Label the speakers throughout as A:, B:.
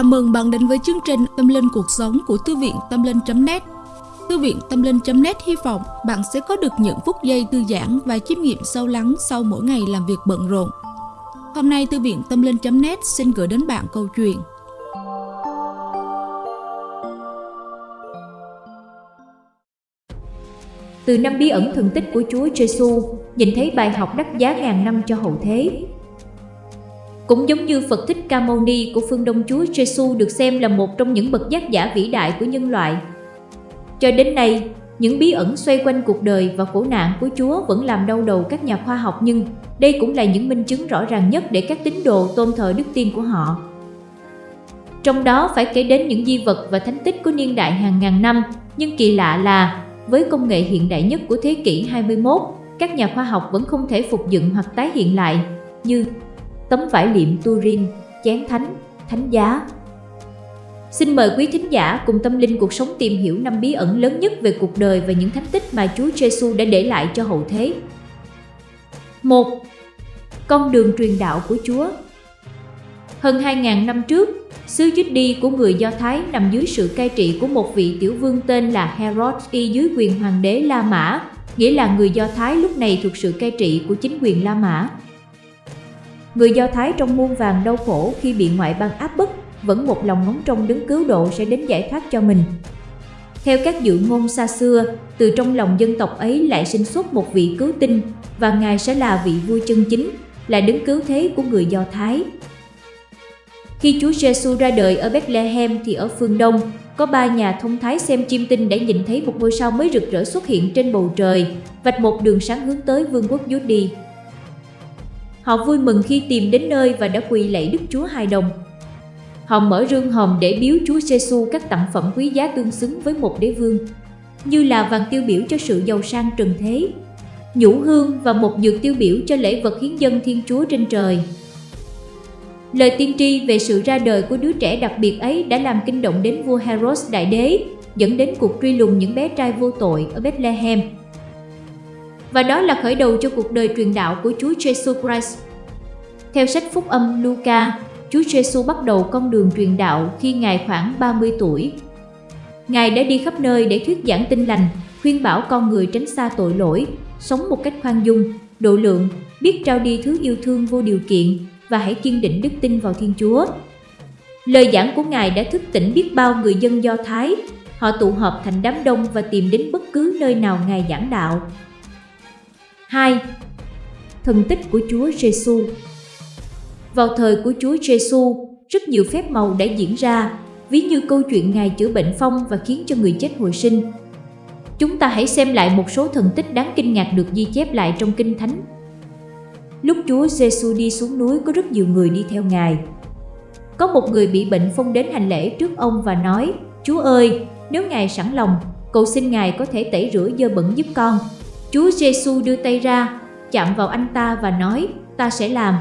A: Chào mừng bạn đến với chương trình Tâm Linh Cuộc Sống của Thư viện Tâm Linh.net Thư viện Tâm Linh.net hy vọng bạn sẽ có được những phút giây thư giãn và chiêm nghiệm sâu lắng sau mỗi ngày làm việc bận rộn. Hôm nay Thư viện Tâm Linh.net xin gửi đến bạn câu chuyện
B: Từ năm bí ẩn thần tích của Chúa Giêsu, nhìn thấy bài học đắt giá ngàn năm cho hậu thế, cũng giống như Phật Thích Ca Mâu Ni của phương Đông Chúa Giêsu được xem là một trong những bậc giác giả vĩ đại của nhân loại. Cho đến nay, những bí ẩn xoay quanh cuộc đời và khổ nạn của Chúa vẫn làm đau đầu các nhà khoa học nhưng đây cũng là những minh chứng rõ ràng nhất để các tín đồ tôn thờ đức tin của họ. Trong đó phải kể đến những di vật và thánh tích của niên đại hàng ngàn năm, nhưng kỳ lạ là với công nghệ hiện đại nhất của thế kỷ 21, các nhà khoa học vẫn không thể phục dựng hoặc tái hiện lại như tấm vải liệm Turin, chén thánh, thánh giá. Xin mời quý thính giả cùng tâm linh cuộc sống tìm hiểu năm bí ẩn lớn nhất về cuộc đời và những thánh tích mà Chúa Giêsu đã để lại cho hậu thế. 1. Con đường truyền đạo của Chúa Hơn 2.000 năm trước, xứ Judy của người Do Thái nằm dưới sự cai trị của một vị tiểu vương tên là Herod y dưới quyền hoàng đế La Mã, nghĩa là người Do Thái lúc này thuộc sự cai trị của chính quyền La Mã. Người Do Thái trong muôn vàng đau khổ khi bị ngoại bang áp bức, vẫn một lòng ngóng trông đứng cứu độ sẽ đến giải thoát cho mình. Theo các dự ngôn xa xưa, từ trong lòng dân tộc ấy lại sinh xuất một vị cứu tinh và Ngài sẽ là vị vua chân chính, là đứng cứu thế của người Do Thái. Khi Chúa Giêsu ra đời ở Bethlehem thì ở phương Đông, có ba nhà thông thái xem chim tinh đã nhìn thấy một ngôi sao mới rực rỡ xuất hiện trên bầu trời, vạch một đường sáng hướng tới vương quốc Judy. Họ vui mừng khi tìm đến nơi và đã quỳ lạy Đức Chúa Hài Đồng. Họ mở rương hòm để biếu Chúa Giêsu các tặng phẩm quý giá tương xứng với một đế vương, như là vàng tiêu biểu cho sự giàu sang trần thế, nhũ hương và một dược tiêu biểu cho lễ vật hiến dân Thiên Chúa trên trời. Lời tiên tri về sự ra đời của đứa trẻ đặc biệt ấy đã làm kinh động đến vua Herod đại đế, dẫn đến cuộc truy lùng những bé trai vô tội ở Bethlehem. Và đó là khởi đầu cho cuộc đời truyền đạo của Chúa Jesus Christ. Theo sách Phúc âm Luca, Chúa Jesus bắt đầu con đường truyền đạo khi Ngài khoảng 30 tuổi. Ngài đã đi khắp nơi để thuyết giảng tin lành, khuyên bảo con người tránh xa tội lỗi, sống một cách khoan dung, độ lượng, biết trao đi thứ yêu thương vô điều kiện và hãy kiên định đức tin vào Thiên Chúa. Lời giảng của Ngài đã thức tỉnh biết bao người dân Do Thái, họ tụ họp thành đám đông và tìm đến bất cứ nơi nào Ngài giảng đạo. 2. Thần tích của Chúa Giêsu Vào thời của Chúa Giêsu, rất nhiều phép màu đã diễn ra, ví như câu chuyện Ngài chữa bệnh phong và khiến cho người chết hồi sinh. Chúng ta hãy xem lại một số thần tích đáng kinh ngạc được ghi chép lại trong Kinh Thánh. Lúc Chúa Giêsu đi xuống núi có rất nhiều người đi theo Ngài. Có một người bị bệnh phong đến hành lễ trước ông và nói, Chúa ơi, nếu Ngài sẵn lòng, cầu xin Ngài có thể tẩy rửa dơ bẩn giúp con. Chúa Giêsu đưa tay ra, chạm vào anh ta và nói, ta sẽ làm.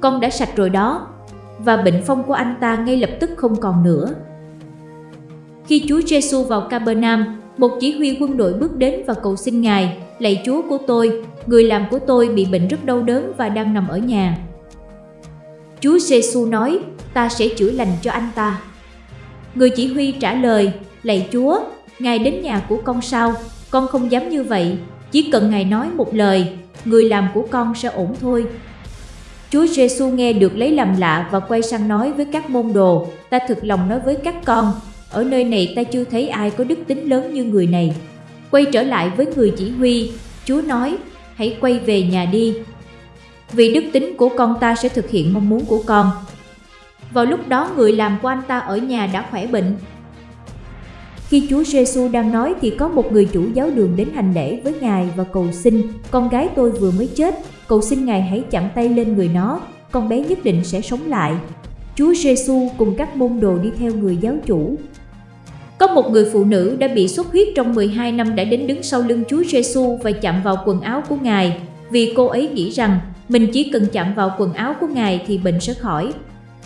B: Con đã sạch rồi đó, và bệnh phong của anh ta ngay lập tức không còn nữa. Khi Chúa Giêsu vào Capernaum, một chỉ huy quân đội bước đến và cầu xin Ngài, lạy Chúa của tôi, người làm của tôi bị bệnh rất đau đớn và đang nằm ở nhà. Chúa Giêsu nói, ta sẽ chữa lành cho anh ta. Người chỉ huy trả lời, lạy Chúa, Ngài đến nhà của con sao, con không dám như vậy, chỉ cần Ngài nói một lời, người làm của con sẽ ổn thôi. Chúa Giêsu nghe được lấy làm lạ và quay sang nói với các môn đồ, ta thực lòng nói với các con, ở nơi này ta chưa thấy ai có đức tính lớn như người này. Quay trở lại với người chỉ huy, Chúa nói, hãy quay về nhà đi. Vì đức tính của con ta sẽ thực hiện mong muốn của con. Vào lúc đó người làm của anh ta ở nhà đã khỏe bệnh. Khi Chúa Giêsu đang nói thì có một người chủ giáo đường đến hành lễ với Ngài và cầu xin, con gái tôi vừa mới chết, cầu xin Ngài hãy chạm tay lên người nó, con bé nhất định sẽ sống lại. Chúa Giêsu cùng các môn đồ đi theo người giáo chủ. Có một người phụ nữ đã bị xuất huyết trong 12 năm đã đến đứng sau lưng Chúa Giêsu và chạm vào quần áo của Ngài, vì cô ấy nghĩ rằng mình chỉ cần chạm vào quần áo của Ngài thì bệnh sẽ khỏi.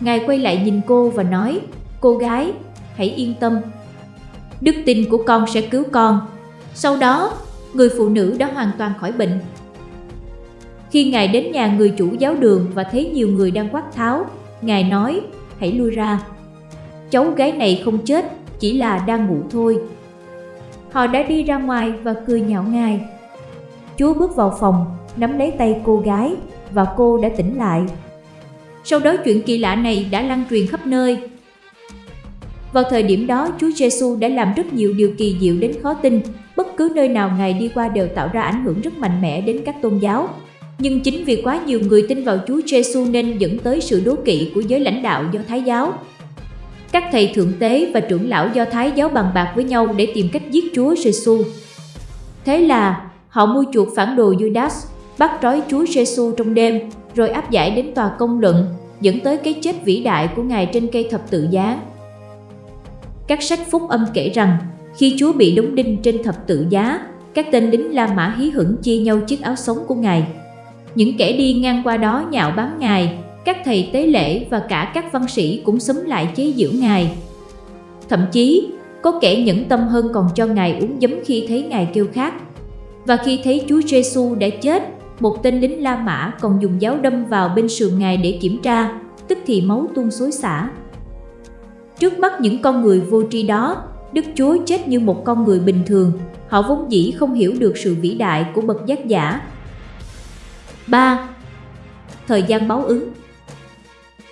B: Ngài quay lại nhìn cô và nói, cô gái, hãy yên tâm. Đức tin của con sẽ cứu con. Sau đó, người phụ nữ đã hoàn toàn khỏi bệnh. Khi Ngài đến nhà người chủ giáo đường và thấy nhiều người đang quát tháo, Ngài nói, hãy lui ra. cháu gái này không chết, chỉ là đang ngủ thôi. Họ đã đi ra ngoài và cười nhạo ngài. Chúa bước vào phòng, nắm lấy tay cô gái và cô đã tỉnh lại. Sau đó chuyện kỳ lạ này đã lan truyền khắp nơi. Vào thời điểm đó, Chúa Giêsu đã làm rất nhiều điều kỳ diệu đến khó tin. Bất cứ nơi nào Ngài đi qua đều tạo ra ảnh hưởng rất mạnh mẽ đến các tôn giáo. Nhưng chính vì quá nhiều người tin vào Chúa Giêsu nên dẫn tới sự đố kỵ của giới lãnh đạo do Thái giáo. Các thầy thượng tế và trưởng lão do Thái giáo bàn bạc với nhau để tìm cách giết Chúa Giêsu. Thế là họ mua chuộc phản đồ Judas, bắt trói Chúa Giêsu trong đêm, rồi áp giải đến tòa công luận, dẫn tới cái chết vĩ đại của Ngài trên cây thập tự giá. Các sách phúc âm kể rằng, khi Chúa bị đóng đinh trên thập tự giá, các tên lính La Mã hí hửng chia nhau chiếc áo sống của Ngài. Những kẻ đi ngang qua đó nhạo báng Ngài, các thầy tế lễ và cả các văn sĩ cũng xúm lại chế giễu Ngài. Thậm chí, có kẻ nhẫn tâm hơn còn cho Ngài uống giấm khi thấy Ngài kêu khát. Và khi thấy Chúa Giêsu đã chết, một tên lính La Mã còn dùng giáo đâm vào bên sườn Ngài để kiểm tra, tức thì máu tuôn xối xả. Trước mắt những con người vô tri đó, Đức Chúa chết như một con người bình thường, họ vốn dĩ không hiểu được sự vĩ đại của bậc giác giả. 3. Thời gian báo ứng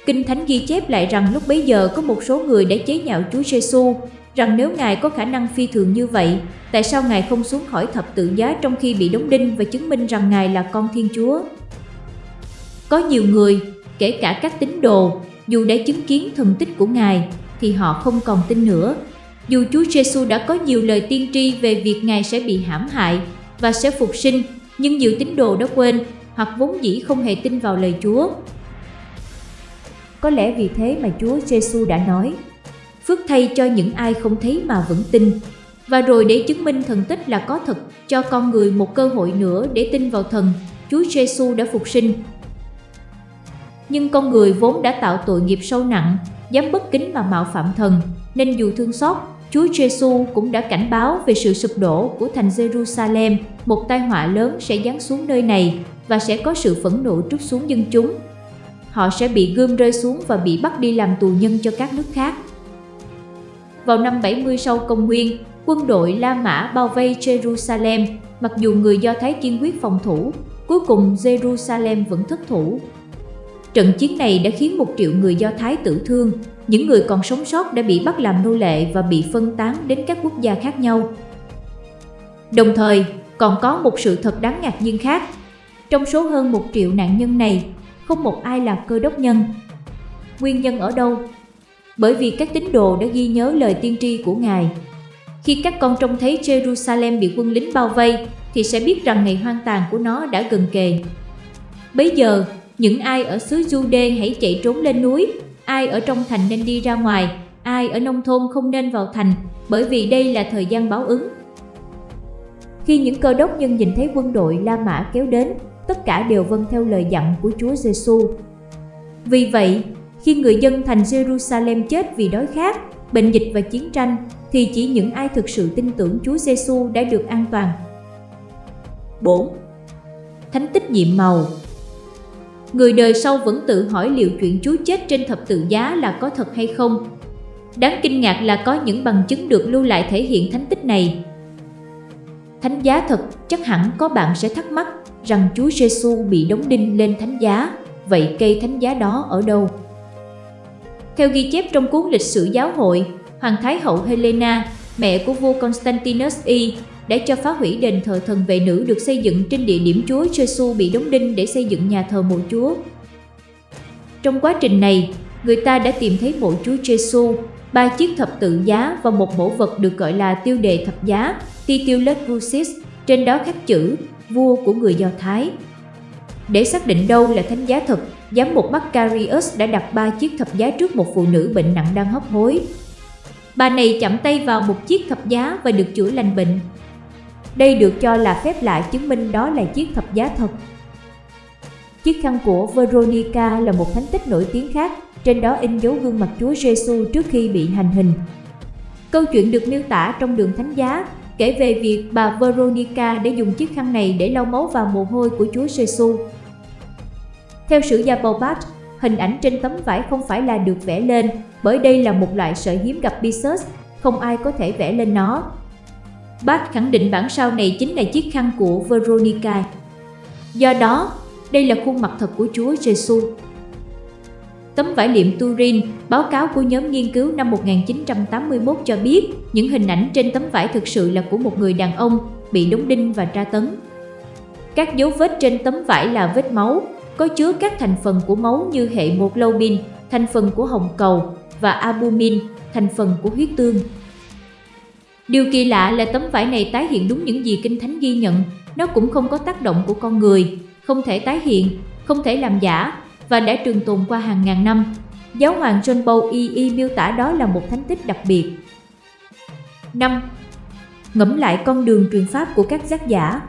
B: Kinh Thánh ghi chép lại rằng lúc bấy giờ có một số người đã chế nhạo Chúa Giêsu rằng nếu Ngài có khả năng phi thường như vậy, tại sao Ngài không xuống khỏi thập tự giá trong khi bị đóng đinh và chứng minh rằng Ngài là con Thiên Chúa? Có nhiều người, kể cả các tín đồ, dù đã chứng kiến thần tích của Ngài, thì họ không còn tin nữa. Dù Chúa Giêsu đã có nhiều lời tiên tri về việc Ngài sẽ bị hãm hại và sẽ phục sinh, nhưng nhiều tín đồ đã quên hoặc vốn dĩ không hề tin vào lời Chúa. Có lẽ vì thế mà Chúa Giêsu đã nói: Phước thay cho những ai không thấy mà vẫn tin. Và rồi để chứng minh thần tích là có thật, cho con người một cơ hội nữa để tin vào thần, Chúa Giêsu đã phục sinh. Nhưng con người vốn đã tạo tội nghiệp sâu nặng, dám bất kính mà mạo phạm thần, nên dù thương xót, Chúa Giêsu cũng đã cảnh báo về sự sụp đổ của thành Jerusalem, một tai họa lớn sẽ giáng xuống nơi này và sẽ có sự phẫn nộ trút xuống dân chúng. Họ sẽ bị gươm rơi xuống và bị bắt đi làm tù nhân cho các nước khác. Vào năm 70 sau công nguyên, quân đội La Mã bao vây Jerusalem, mặc dù người Do Thái kiên quyết phòng thủ, cuối cùng Jerusalem vẫn thất thủ. Trận chiến này đã khiến một triệu người Do Thái tử thương, những người còn sống sót đã bị bắt làm nô lệ và bị phân tán đến các quốc gia khác nhau. Đồng thời, còn có một sự thật đáng ngạc nhiên khác. Trong số hơn một triệu nạn nhân này, không một ai là cơ đốc nhân. Nguyên nhân ở đâu? Bởi vì các tín đồ đã ghi nhớ lời tiên tri của Ngài. Khi các con trông thấy Jerusalem bị quân lính bao vây, thì sẽ biết rằng ngày hoang tàn của nó đã gần kề. Bây giờ, những ai ở xứ Jude hãy chạy trốn lên núi, ai ở trong thành nên đi ra ngoài, ai ở nông thôn không nên vào thành, bởi vì đây là thời gian báo ứng. Khi những cơ đốc nhân nhìn thấy quân đội La Mã kéo đến, tất cả đều vâng theo lời dặn của Chúa Giêsu. Vì vậy, khi người dân thành Jerusalem chết vì đói khát, bệnh dịch và chiến tranh, thì chỉ những ai thực sự tin tưởng Chúa Giêsu đã được an toàn. 4. Thánh tích nhiệm màu Người đời sau vẫn tự hỏi liệu chuyện Chúa chết trên thập tự giá là có thật hay không. Đáng kinh ngạc là có những bằng chứng được lưu lại thể hiện thánh tích này. Thánh giá thật, chắc hẳn có bạn sẽ thắc mắc rằng Chúa Giêsu bị đóng đinh lên thánh giá, vậy cây thánh giá đó ở đâu? Theo ghi chép trong cuốn lịch sử giáo hội, Hoàng Thái hậu Helena, mẹ của vua Constantinus I, đã cho phá hủy đền thờ thần vệ nữ được xây dựng trên địa điểm Chúa Giêsu bị đóng đinh để xây dựng nhà thờ mộ Chúa. Trong quá trình này, người ta đã tìm thấy mộ Chúa Giêsu, ba chiếc thập tự giá và một mẫu vật được gọi là tiêu đề thập giá, Titulus Crucis, trên đó khắc chữ vua của người Do Thái. Để xác định đâu là thánh giá thật, giám mục Macarius đã đặt ba chiếc thập giá trước một phụ nữ bệnh nặng đang hấp hối. Bà này chạm tay vào một chiếc thập giá và được chữa lành bệnh. Đây được cho là phép lạ chứng minh đó là chiếc thập giá thật. Chiếc khăn của Veronica là một thánh tích nổi tiếng khác, trên đó in dấu gương mặt Chúa Giêsu trước khi bị hành hình. Câu chuyện được miêu tả trong đường thánh giá kể về việc bà Veronica đã dùng chiếc khăn này để lau máu và mồ hôi của Chúa Giêsu. Theo sử gia Bobat, Hình ảnh trên tấm vải không phải là được vẽ lên, bởi đây là một loại sợi hiếm gặp Pisus, không ai có thể vẽ lên nó. Bart khẳng định bản sao này chính là chiếc khăn của Veronica. Do đó, đây là khuôn mặt thật của Chúa Giêsu. Tấm vải liệm Turin, báo cáo của nhóm nghiên cứu năm 1981 cho biết những hình ảnh trên tấm vải thực sự là của một người đàn ông bị đóng đinh và tra tấn. Các dấu vết trên tấm vải là vết máu, có chứa các thành phần của máu như hệ một lâu thành phần của hồng cầu và albumin, thành phần của huyết tương. Điều kỳ lạ là tấm vải này tái hiện đúng những gì Kinh Thánh ghi nhận, nó cũng không có tác động của con người, không thể tái hiện, không thể làm giả và đã trường tồn qua hàng ngàn năm. Giáo hoàng John Paul II miêu tả đó là một thánh tích đặc biệt. 5. Ngẫm lại con đường truyền pháp của các giác giả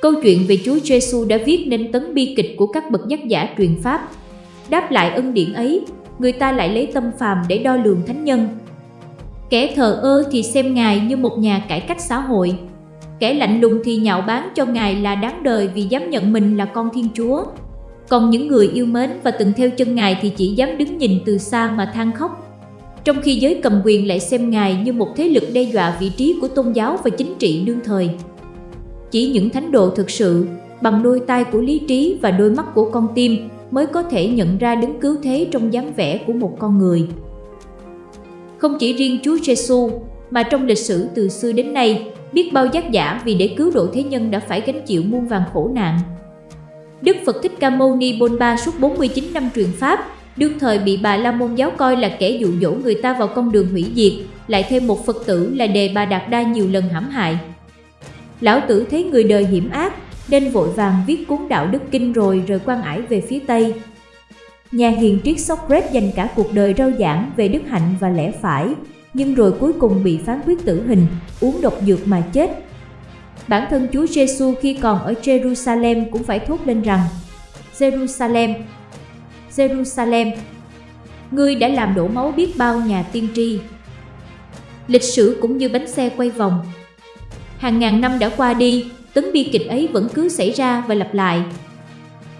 B: Câu chuyện về Chúa Giêsu đã viết nên tấn bi kịch của các bậc giác giả truyền pháp. Đáp lại ân điển ấy, người ta lại lấy tâm phàm để đo lường thánh nhân. Kẻ thờ ơ thì xem Ngài như một nhà cải cách xã hội. Kẻ lạnh lùng thì nhạo báng cho Ngài là đáng đời vì dám nhận mình là con Thiên Chúa. Còn những người yêu mến và từng theo chân Ngài thì chỉ dám đứng nhìn từ xa mà than khóc. Trong khi giới cầm quyền lại xem Ngài như một thế lực đe dọa vị trí của tôn giáo và chính trị đương thời. Chỉ những thánh đồ thực sự, bằng đôi tai của lý trí và đôi mắt của con tim mới có thể nhận ra đứng cứu thế trong dáng vẻ của một con người. Không chỉ riêng Chúa Giêsu, mà trong lịch sử từ xưa đến nay, biết bao giác giả vì để cứu độ thế nhân đã phải gánh chịu muôn vàng khổ nạn. Đức Phật Thích Ca Mâu Ni Bôn Ba suốt 49 năm truyền pháp, đương thời bị Bà La Môn giáo coi là kẻ dụ dỗ người ta vào con đường hủy diệt, lại thêm một Phật tử là Đề Bà Đạt Đa nhiều lần hãm hại, Lão tử thấy người đời hiểm ác, nên vội vàng viết cuốn đạo đức kinh rồi rời quan ải về phía Tây. Nhà hiền triết Socrates dành cả cuộc đời rao giảng về đức hạnh và lẽ phải, nhưng rồi cuối cùng bị phán quyết tử hình, uống độc dược mà chết. Bản thân Chúa Giêsu khi còn ở Jerusalem cũng phải thốt lên rằng Jerusalem, Jerusalem, ngươi đã làm đổ máu biết bao nhà tiên tri. Lịch sử cũng như bánh xe quay vòng, Hàng ngàn năm đã qua đi, tấn bi kịch ấy vẫn cứ xảy ra và lặp lại.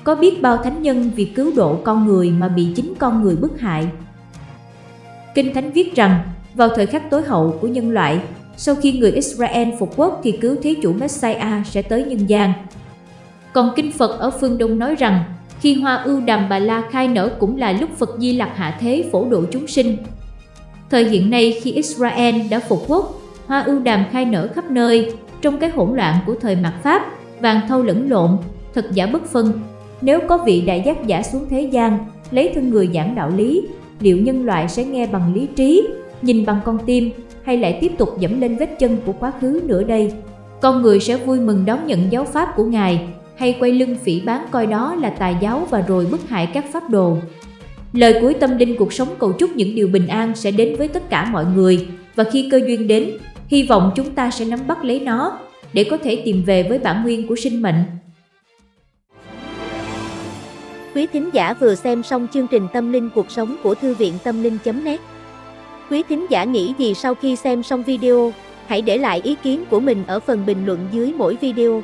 B: Có biết bao thánh nhân vì cứu độ con người mà bị chính con người bức hại. Kinh Thánh viết rằng, vào thời khắc tối hậu của nhân loại, sau khi người Israel phục quốc thì cứu Thế chủ Messiah sẽ tới nhân gian. Còn Kinh Phật ở phương Đông nói rằng, khi hoa ưu đàm bà la khai nở cũng là lúc Phật Di Lặc hạ thế phổ độ chúng sinh. Thời hiện nay khi Israel đã phục quốc hoa ưu đàm khai nở khắp nơi, trong cái hỗn loạn của thời mạt Pháp, vàng thâu lẫn lộn, thật giả bất phân. Nếu có vị đại giác giả xuống thế gian, lấy thân người giảng đạo lý, liệu nhân loại sẽ nghe bằng lý trí, nhìn bằng con tim, hay lại tiếp tục dẫm lên vết chân của quá khứ nữa đây? Con người sẽ vui mừng đón nhận giáo pháp của Ngài, hay quay lưng phỉ bán coi đó là tà giáo và rồi bức hại các pháp đồ. Lời cuối tâm linh cuộc sống cầu chúc những điều bình an sẽ đến với tất cả mọi người, và khi cơ duyên đến, Hy vọng chúng ta sẽ nắm bắt lấy nó để có thể tìm về với bản nguyên của sinh mệnh.
C: Quý thính giả vừa xem xong chương trình Tâm linh cuộc sống của Thư viện Tâm linh.net Quý thính giả nghĩ gì sau khi xem xong video, hãy để lại ý kiến của mình ở phần bình luận dưới mỗi video.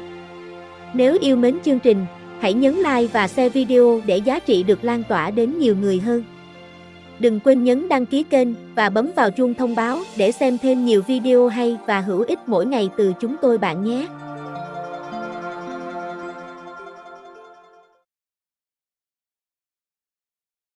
C: Nếu yêu mến chương trình, hãy nhấn like và share video để giá trị được lan tỏa đến nhiều người hơn. Đừng quên nhấn đăng ký kênh và bấm vào chuông thông báo để xem thêm nhiều video hay và hữu ích mỗi ngày từ chúng tôi bạn nhé.